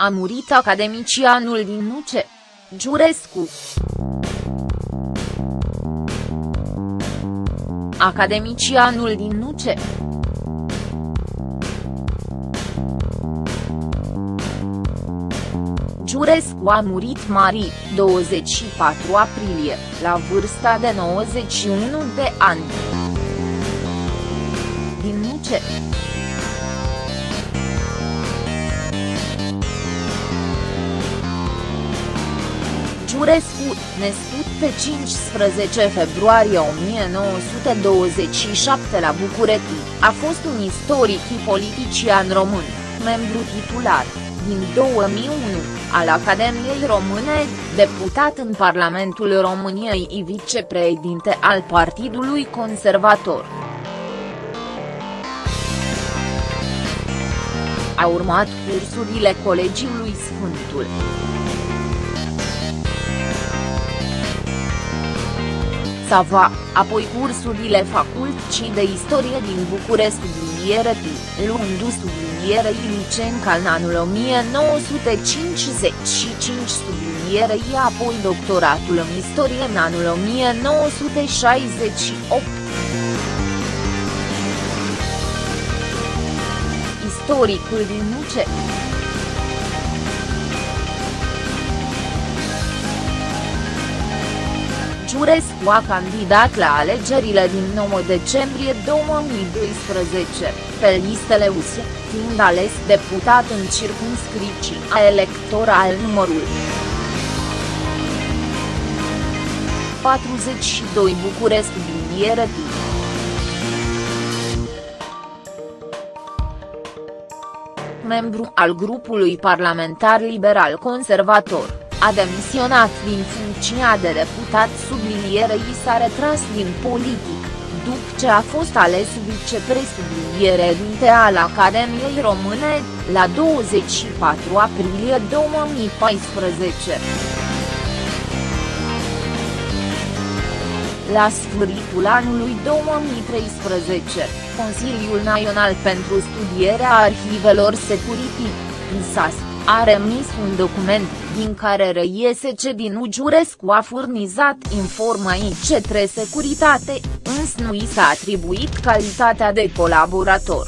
A murit academicianul din Nuce. Giurescu. Academicianul din Nuce. Giurescu a murit mari, 24 aprilie, la vârsta de 91 de ani. Din Nuce. Giurescu, născut pe 15 februarie 1927 la București, a fost un istoric și politician român, membru titular, din 2001, al Academiei Române, deputat în Parlamentul României și vicepreședinte al Partidului Conservator. A urmat cursurile Colegiului Sfântul. Sava, apoi cursurile Facultății de Istorie din București subliniere T, luându subliniere Ilicenca în anul 1955 subliniere Și apoi doctoratul în istorie în anul 1968. Istoricul din Nuce Giurescu a candidat la alegerile din 9 decembrie 2012, pe listele USE, fiind ales deputat în circumscripția electoral numărul 42 București Bliniere Membru al grupului parlamentar liberal-conservator a demisionat din funcția de deputat sublinierei s-a retras din politic, după ce a fost ales vicepresubliniere al Academiei Române, la 24 aprilie 2014. La sfârșitul anului 2013, Consiliul Național pentru Studierea Arhivelor Security, NSAS, a remis un document, din care reiese ce din Ugiurescu a furnizat informații către securitate, însă nu i s-a atribuit calitatea de colaborator.